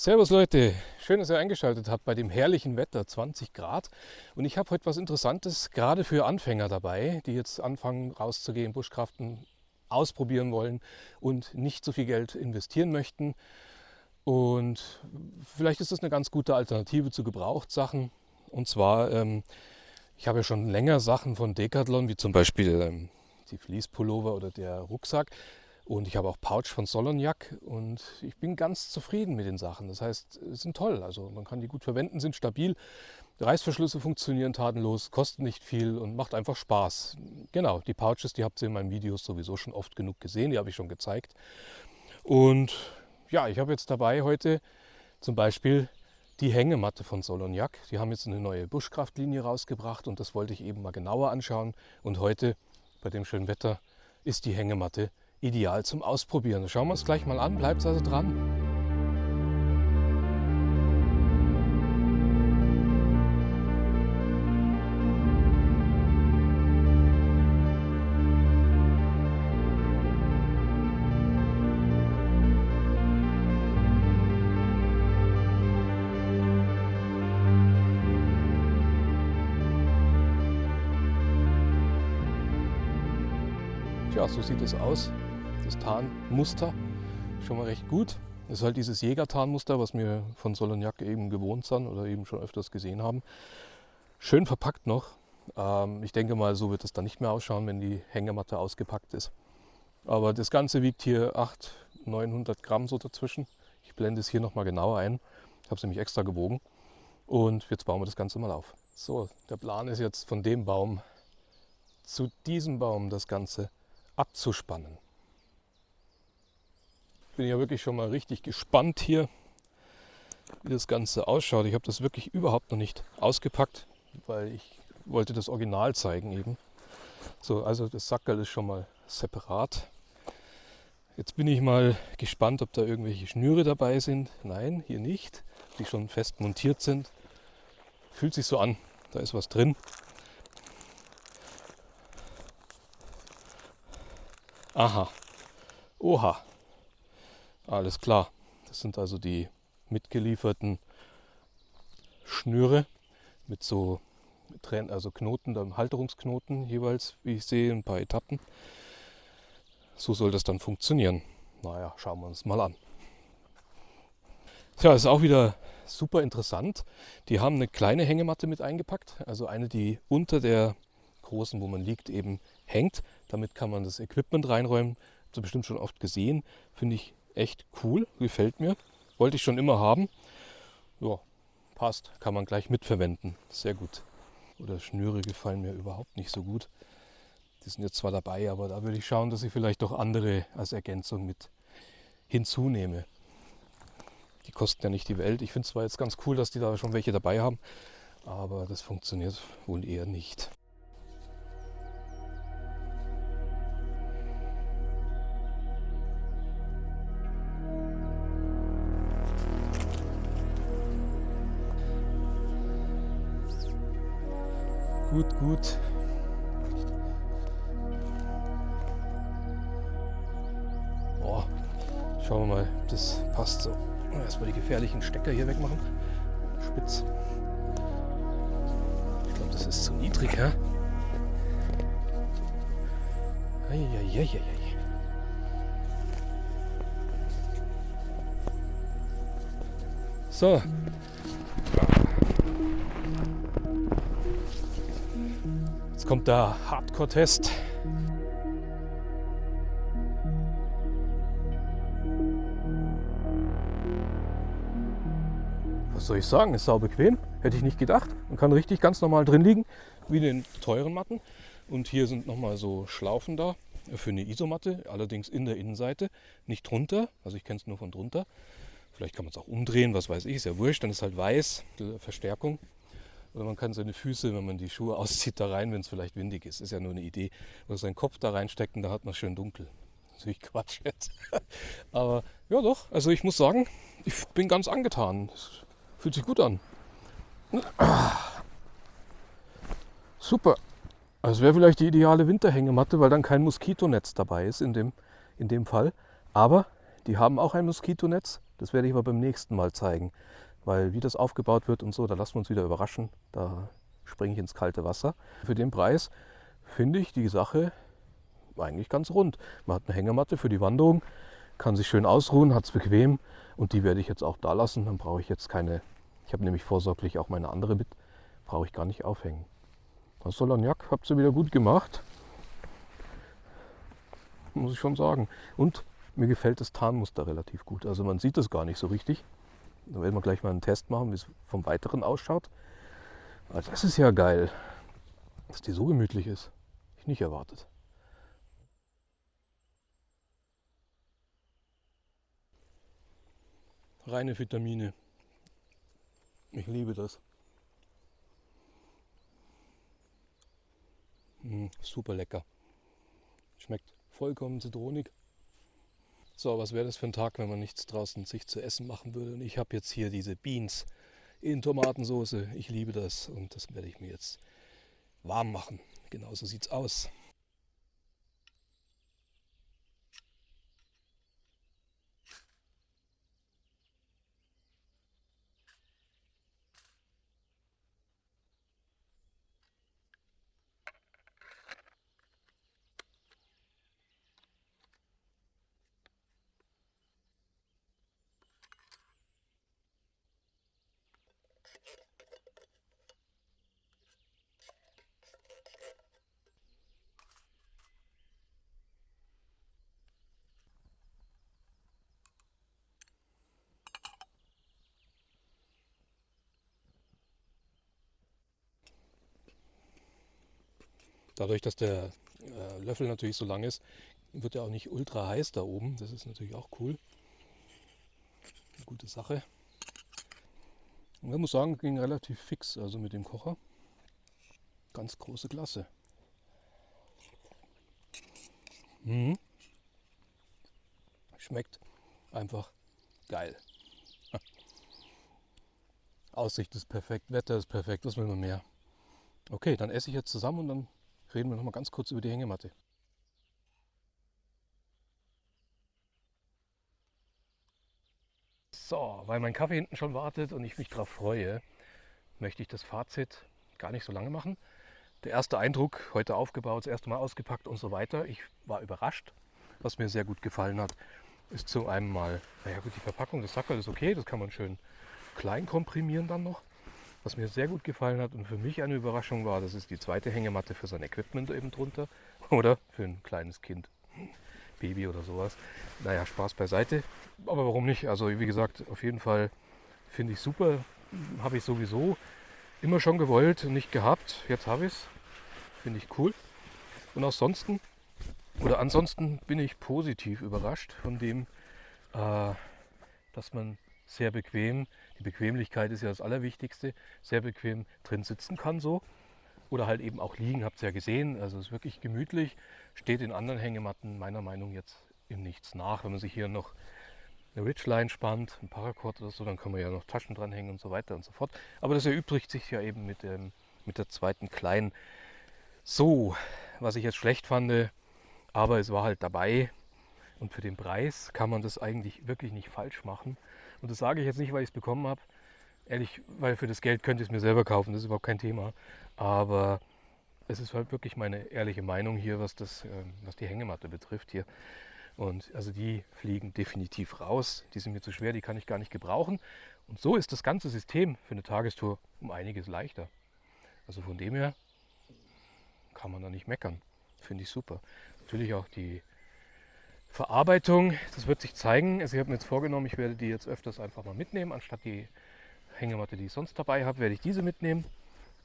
Servus Leute, schön, dass ihr eingeschaltet habt bei dem herrlichen Wetter, 20 Grad. Und ich habe heute was Interessantes, gerade für Anfänger dabei, die jetzt anfangen rauszugehen, Buschkraften ausprobieren wollen und nicht so viel Geld investieren möchten. Und vielleicht ist das eine ganz gute Alternative zu Gebrauchtsachen. Und zwar, ähm, ich habe ja schon länger Sachen von Decathlon, wie zum Beispiel ähm, die Fließpullover oder der Rucksack. Und ich habe auch Pouch von Solonjak und ich bin ganz zufrieden mit den Sachen. Das heißt, sie sind toll. Also man kann die gut verwenden, sind stabil. Reißverschlüsse funktionieren tatenlos, kosten nicht viel und macht einfach Spaß. Genau, die Pouches, die habt ihr in meinen Videos sowieso schon oft genug gesehen, die habe ich schon gezeigt. Und ja, ich habe jetzt dabei heute zum Beispiel die Hängematte von Solonjak. Die haben jetzt eine neue Buschkraftlinie rausgebracht und das wollte ich eben mal genauer anschauen. Und heute, bei dem schönen Wetter, ist die Hängematte ideal zum Ausprobieren. Schauen wir uns gleich mal an, bleibt also dran. Tja, so sieht es aus das Tarnmuster schon mal recht gut. Das ist halt dieses Jägertarnmuster, was wir von Solonjak eben gewohnt sind oder eben schon öfters gesehen haben. Schön verpackt noch. Ähm, ich denke mal, so wird es dann nicht mehr ausschauen, wenn die Hängematte ausgepackt ist. Aber das Ganze wiegt hier 800, 900 Gramm so dazwischen. Ich blende es hier nochmal genauer ein. Ich habe es nämlich extra gewogen. Und jetzt bauen wir das Ganze mal auf. So, der Plan ist jetzt von dem Baum zu diesem Baum das Ganze abzuspannen bin ja wirklich schon mal richtig gespannt hier, wie das Ganze ausschaut. Ich habe das wirklich überhaupt noch nicht ausgepackt, weil ich wollte das Original zeigen eben. So, also das Sackerl ist schon mal separat. Jetzt bin ich mal gespannt, ob da irgendwelche Schnüre dabei sind. Nein, hier nicht, die schon fest montiert sind. Fühlt sich so an, da ist was drin. Aha, oha, alles klar. Das sind also die mitgelieferten Schnüre mit so also Knoten, Halterungsknoten jeweils, wie ich sehe, ein paar Etappen. So soll das dann funktionieren. Naja, schauen wir uns mal an. Tja, ist auch wieder super interessant. Die haben eine kleine Hängematte mit eingepackt, also eine, die unter der großen, wo man liegt, eben hängt. Damit kann man das Equipment reinräumen. Habt ihr bestimmt schon oft gesehen. Finde ich echt cool, gefällt mir. Wollte ich schon immer haben. Ja, passt, kann man gleich mitverwenden. Sehr gut. Oder Schnüre gefallen mir überhaupt nicht so gut. Die sind jetzt zwar dabei, aber da würde ich schauen, dass ich vielleicht doch andere als Ergänzung mit hinzunehme. Die kosten ja nicht die Welt. Ich finde zwar jetzt ganz cool, dass die da schon welche dabei haben, aber das funktioniert wohl eher nicht. Gut, gut. Boah, schauen wir mal, ob das passt so. Erstmal die gefährlichen Stecker hier wegmachen. Spitz. Ich glaube, das ist zu niedrig, hä? Eieieiei. So, kommt der Hardcore-Test. Was soll ich sagen, ist sau bequem, hätte ich nicht gedacht. Man kann richtig ganz normal drin liegen, wie in den teuren Matten. Und hier sind nochmal so Schlaufen da für eine Isomatte, allerdings in der Innenseite, nicht drunter. Also ich kenne es nur von drunter. Vielleicht kann man es auch umdrehen, was weiß ich, ist ja wurscht, dann ist halt weiß, die Verstärkung. Oder man kann seine Füße, wenn man die Schuhe auszieht, da rein, wenn es vielleicht windig ist. Ist ja nur eine Idee. Oder seinen Kopf da reinstecken, da hat man schön dunkel. Natürlich Quatsch jetzt. Aber ja doch, also ich muss sagen, ich bin ganz angetan. Es fühlt sich gut an. Super. Also wäre vielleicht die ideale Winterhängematte, weil dann kein Moskitonetz dabei ist in dem, in dem Fall. Aber die haben auch ein Moskitonetz Das werde ich aber beim nächsten Mal zeigen, weil wie das aufgebaut wird und so, da lassen wir uns wieder überraschen. Da springe ich ins kalte Wasser. Für den Preis finde ich die Sache eigentlich ganz rund. Man hat eine Hängematte für die Wanderung, kann sich schön ausruhen, hat es bequem und die werde ich jetzt auch da lassen. Dann brauche ich jetzt keine, ich habe nämlich vorsorglich auch meine andere mit, brauche ich gar nicht aufhängen. Das Solagnac habt ihr wieder gut gemacht. Muss ich schon sagen. Und mir gefällt das Tarnmuster relativ gut. Also man sieht das gar nicht so richtig. Da werden wir gleich mal einen Test machen, wie es vom Weiteren ausschaut. Aber das ist ja geil, dass die so gemütlich ist. Ich nicht erwartet. Reine Vitamine. Ich liebe das. Mm, super lecker. Schmeckt vollkommen zitronig. So, was wäre das für ein Tag, wenn man nichts draußen sich zu essen machen würde? Und ich habe jetzt hier diese Beans in Tomatensauce. Ich liebe das und das werde ich mir jetzt warm machen. Genauso sieht es aus. Dadurch, dass der äh, Löffel natürlich so lang ist, wird er auch nicht ultra heiß da oben. Das ist natürlich auch cool. Eine gute Sache. Und ich muss sagen, ging relativ fix, also mit dem Kocher. Ganz große Klasse. Mhm. Schmeckt einfach geil. Aussicht ist perfekt, Wetter ist perfekt, was will man mehr? Okay, dann esse ich jetzt zusammen und dann reden wir noch mal ganz kurz über die Hängematte. So, weil mein Kaffee hinten schon wartet und ich mich darauf freue, möchte ich das Fazit gar nicht so lange machen. Der erste Eindruck, heute aufgebaut, das erste Mal ausgepackt und so weiter. Ich war überrascht. Was mir sehr gut gefallen hat, ist zu einem mal, naja gut, die Verpackung, das Sackerl ist okay, das kann man schön klein komprimieren dann noch. Was mir sehr gut gefallen hat und für mich eine Überraschung war, das ist die zweite Hängematte für sein Equipment eben drunter. Oder für ein kleines Kind, Baby oder sowas. Naja, Spaß beiseite. Aber warum nicht? Also wie gesagt, auf jeden Fall finde ich super. Habe ich sowieso immer schon gewollt nicht gehabt. Jetzt habe ich es. Finde ich cool. Und ansonsten, oder ansonsten bin ich positiv überrascht von dem, äh, dass man sehr bequem die Bequemlichkeit ist ja das Allerwichtigste. Sehr bequem drin sitzen kann so. Oder halt eben auch liegen, habt ihr ja gesehen. Also es ist wirklich gemütlich. Steht in anderen Hängematten meiner Meinung jetzt im Nichts nach. Wenn man sich hier noch eine Ridgeline spannt, ein Paracord oder so, dann kann man ja noch Taschen dranhängen und so weiter und so fort. Aber das erübrigt sich ja eben mit, dem, mit der zweiten kleinen. So, was ich jetzt schlecht fand, aber es war halt dabei. Und für den Preis kann man das eigentlich wirklich nicht falsch machen. Und das sage ich jetzt nicht, weil ich es bekommen habe. Ehrlich, weil für das Geld könnte ich es mir selber kaufen, das ist überhaupt kein Thema. Aber es ist halt wirklich meine ehrliche Meinung hier, was, das, ähm, was die Hängematte betrifft hier. Und also die fliegen definitiv raus. Die sind mir zu schwer, die kann ich gar nicht gebrauchen. Und so ist das ganze System für eine Tagestour um einiges leichter. Also von dem her kann man da nicht meckern. Finde ich super. Natürlich auch die Verarbeitung, das wird sich zeigen. Also ich habe mir jetzt vorgenommen, ich werde die jetzt öfters einfach mal mitnehmen. Anstatt die Hängematte, die ich sonst dabei habe, werde ich diese mitnehmen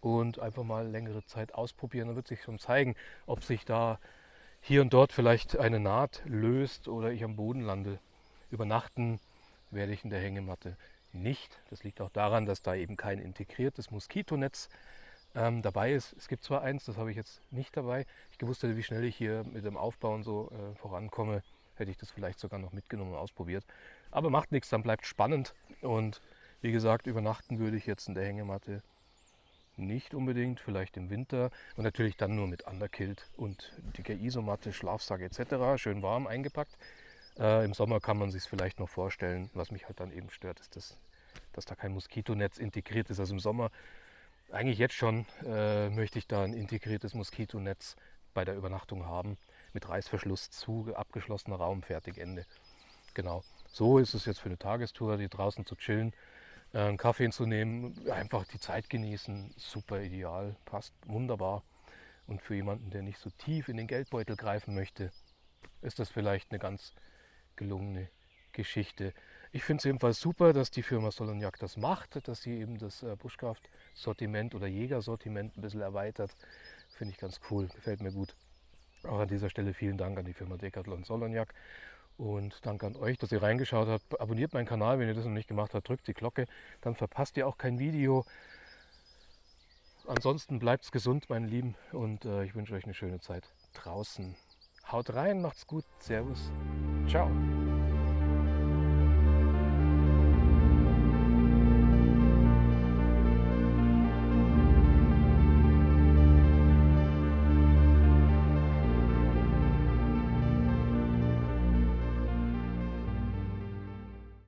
und einfach mal längere Zeit ausprobieren. Dann wird sich schon zeigen, ob sich da hier und dort vielleicht eine Naht löst oder ich am Boden lande. Übernachten werde ich in der Hängematte nicht. Das liegt auch daran, dass da eben kein integriertes Moskitonetz ähm, dabei ist. Es gibt zwar eins, das habe ich jetzt nicht dabei. Ich gewusst hätte, wie schnell ich hier mit dem Aufbauen so äh, vorankomme, hätte ich das vielleicht sogar noch mitgenommen und ausprobiert. Aber macht nichts, dann bleibt spannend. Und wie gesagt, übernachten würde ich jetzt in der Hängematte nicht unbedingt, vielleicht im Winter und natürlich dann nur mit Underkilt und dicker Isomatte, Schlafsack etc. Schön warm eingepackt. Äh, Im Sommer kann man sich vielleicht noch vorstellen. Was mich halt dann eben stört, ist, dass, dass da kein Moskitonetz integriert ist. Also im Sommer, eigentlich jetzt schon, äh, möchte ich da ein integriertes Moskitonetz bei der Übernachtung haben. Mit Reißverschluss zu, abgeschlossener Raum, fertig, Ende. Genau. So ist es jetzt für eine Tagestour, die draußen zu chillen, äh, einen Kaffee zu nehmen, einfach die Zeit genießen. Super ideal, passt wunderbar. Und für jemanden, der nicht so tief in den Geldbeutel greifen möchte, ist das vielleicht eine ganz gelungene Geschichte. Ich finde es jedenfalls super, dass die Firma Solonjak das macht, dass sie eben das äh, Buschkraft-Sortiment oder Jägersortiment ein bisschen erweitert. Finde ich ganz cool, gefällt mir gut. Auch an dieser Stelle vielen Dank an die Firma Decathlon Solonjak und danke an euch, dass ihr reingeschaut habt. Abonniert meinen Kanal, wenn ihr das noch nicht gemacht habt, drückt die Glocke, dann verpasst ihr auch kein Video. Ansonsten bleibt gesund, meine Lieben, und äh, ich wünsche euch eine schöne Zeit draußen. Haut rein, macht's gut, Servus, ciao.